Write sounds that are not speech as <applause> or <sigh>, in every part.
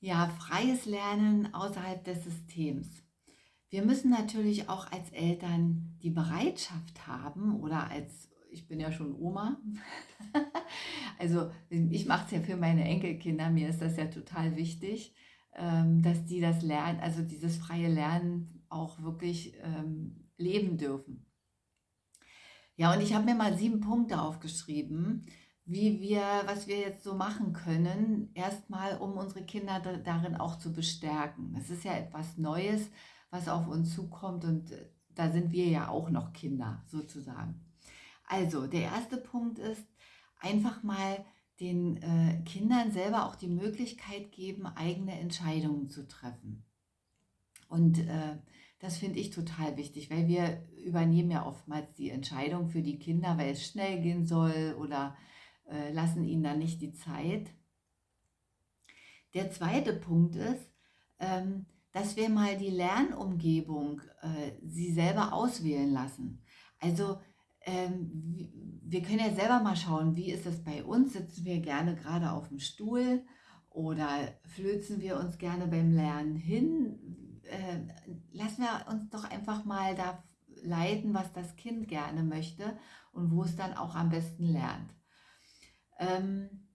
Ja, freies Lernen außerhalb des Systems. Wir müssen natürlich auch als Eltern die Bereitschaft haben oder als, ich bin ja schon Oma, <laughs> also ich mache es ja für meine Enkelkinder, mir ist das ja total wichtig, ähm, dass die das Lernen, also dieses freie Lernen auch wirklich ähm, leben dürfen. Ja, und ich habe mir mal sieben Punkte aufgeschrieben, wie wir, was wir jetzt so machen können, erstmal um unsere Kinder darin auch zu bestärken. Es ist ja etwas Neues, was auf uns zukommt und äh, da sind wir ja auch noch Kinder sozusagen. Also der erste Punkt ist einfach mal den äh, Kindern selber auch die Möglichkeit geben, eigene Entscheidungen zu treffen. Und äh, das finde ich total wichtig, weil wir übernehmen ja oftmals die Entscheidung für die Kinder, weil es schnell gehen soll oder äh, lassen ihnen dann nicht die Zeit. Der zweite Punkt ist, ähm, dass wir mal die Lernumgebung äh, sie selber auswählen lassen. Also ähm, wir können ja selber mal schauen, wie ist es bei uns? Sitzen wir gerne gerade auf dem Stuhl oder flözen wir uns gerne beim Lernen hin? Äh, lassen wir uns doch einfach mal da leiten, was das Kind gerne möchte und wo es dann auch am besten lernt. Ähm,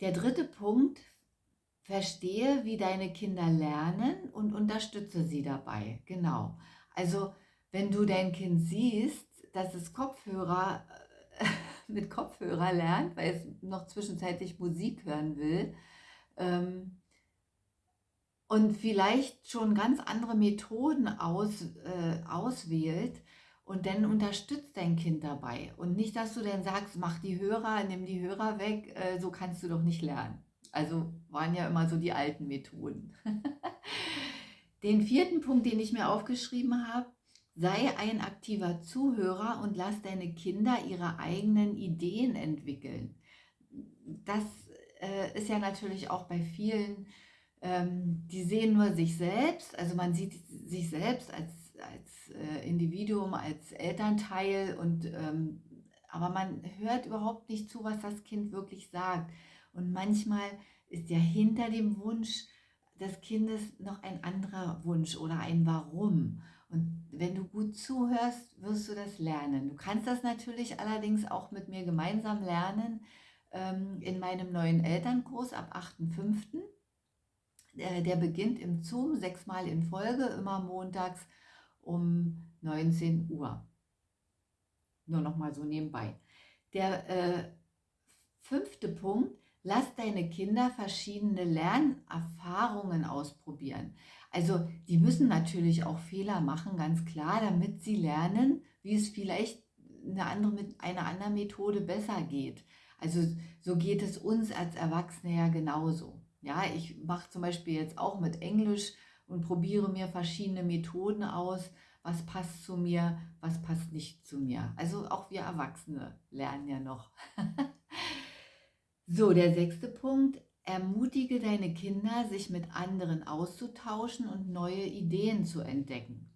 der dritte Punkt, verstehe, wie deine Kinder lernen und unterstütze sie dabei. Genau. Also wenn du dein Kind siehst, dass es Kopfhörer äh, <laughs> mit Kopfhörer lernt, weil es noch zwischenzeitlich Musik hören will ähm, und vielleicht schon ganz andere Methoden aus, äh, auswählt, und dann unterstützt dein Kind dabei. Und nicht, dass du dann sagst, mach die Hörer, nimm die Hörer weg, äh, so kannst du doch nicht lernen. Also waren ja immer so die alten Methoden. <laughs> den vierten Punkt, den ich mir aufgeschrieben habe, sei ein aktiver Zuhörer und lass deine Kinder ihre eigenen Ideen entwickeln. Das äh, ist ja natürlich auch bei vielen, ähm, die sehen nur sich selbst, also man sieht sich selbst als als äh, Individuum, als Elternteil und ähm, aber man hört überhaupt nicht zu, was das Kind wirklich sagt. Und manchmal ist ja hinter dem Wunsch des Kindes noch ein anderer Wunsch oder ein Warum. Und wenn du gut zuhörst, wirst du das lernen. Du kannst das natürlich allerdings auch mit mir gemeinsam lernen ähm, in meinem neuen Elternkurs ab 8.5. Äh, der beginnt im Zoom sechsmal in Folge, immer montags um 19 Uhr. Nur noch mal so nebenbei. Der äh, fünfte Punkt, lass deine Kinder verschiedene Lernerfahrungen ausprobieren. Also die müssen natürlich auch Fehler machen, ganz klar, damit sie lernen, wie es vielleicht eine andere, mit einer anderen Methode besser geht. Also so geht es uns als Erwachsene ja genauso. Ja, ich mache zum Beispiel jetzt auch mit Englisch und probiere mir verschiedene Methoden aus, was passt zu mir, was passt nicht zu mir. Also auch wir Erwachsene lernen ja noch. <laughs> so, der sechste Punkt. Ermutige deine Kinder, sich mit anderen auszutauschen und neue Ideen zu entdecken.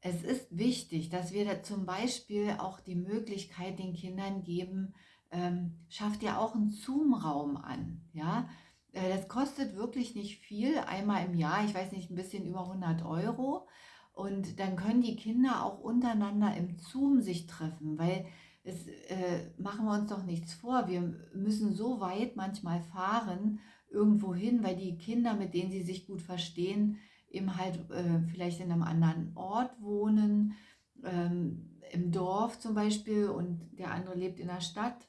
Es ist wichtig, dass wir da zum Beispiel auch die Möglichkeit den Kindern geben, ähm, schafft ja auch einen Zoom-Raum an. Ja, das kostet wirklich nicht viel, einmal im Jahr, ich weiß nicht, ein bisschen über 100 Euro. Und dann können die Kinder auch untereinander im Zoom sich treffen, weil es äh, machen wir uns doch nichts vor. Wir müssen so weit manchmal fahren, irgendwo hin, weil die Kinder, mit denen sie sich gut verstehen, eben halt äh, vielleicht in einem anderen Ort wohnen, ähm, im Dorf zum Beispiel und der andere lebt in der Stadt.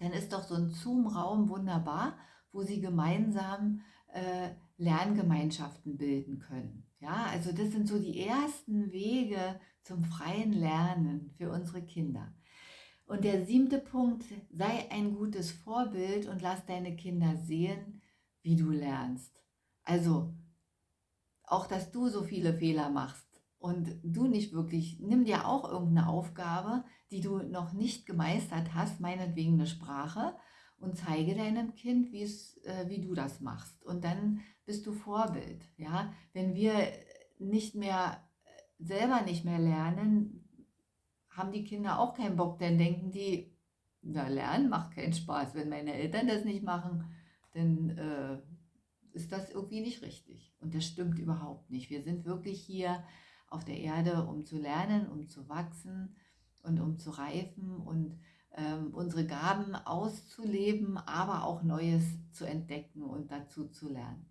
Dann ist doch so ein Zoom-Raum wunderbar wo sie gemeinsam äh, Lerngemeinschaften bilden können. Ja, also das sind so die ersten Wege zum freien Lernen für unsere Kinder. Und der siebte Punkt, sei ein gutes Vorbild und lass deine Kinder sehen, wie du lernst. Also auch, dass du so viele Fehler machst und du nicht wirklich, nimm dir auch irgendeine Aufgabe, die du noch nicht gemeistert hast, meinetwegen eine Sprache, und zeige deinem Kind, äh, wie du das machst. Und dann bist du Vorbild. Ja? Wenn wir nicht mehr äh, selber nicht mehr lernen, haben die Kinder auch keinen Bock, dann denken die, na lernen macht keinen Spaß. Wenn meine Eltern das nicht machen, dann äh, ist das irgendwie nicht richtig. Und das stimmt überhaupt nicht. Wir sind wirklich hier auf der Erde, um zu lernen, um zu wachsen und um zu reifen und ähm, unsere Gaben auszuleben, aber auch Neues zu entdecken und dazu zu lernen.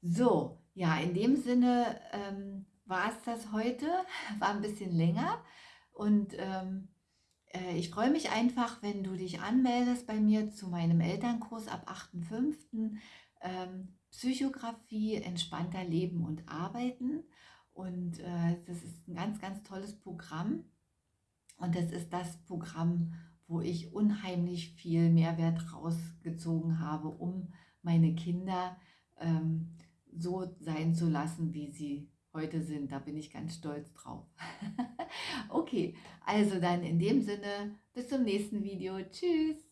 So, ja, in dem Sinne ähm, war es das heute, <laughs> war ein bisschen länger und ähm, äh, ich freue mich einfach, wenn du dich anmeldest bei mir zu meinem Elternkurs ab 8.5. Ähm, Psychografie, entspannter Leben und arbeiten. Und äh, das ist ein ganz, ganz tolles Programm. Und das ist das Programm, wo ich unheimlich viel Mehrwert rausgezogen habe, um meine Kinder ähm, so sein zu lassen, wie sie heute sind. Da bin ich ganz stolz drauf. <laughs> okay, also dann in dem Sinne, bis zum nächsten Video. Tschüss.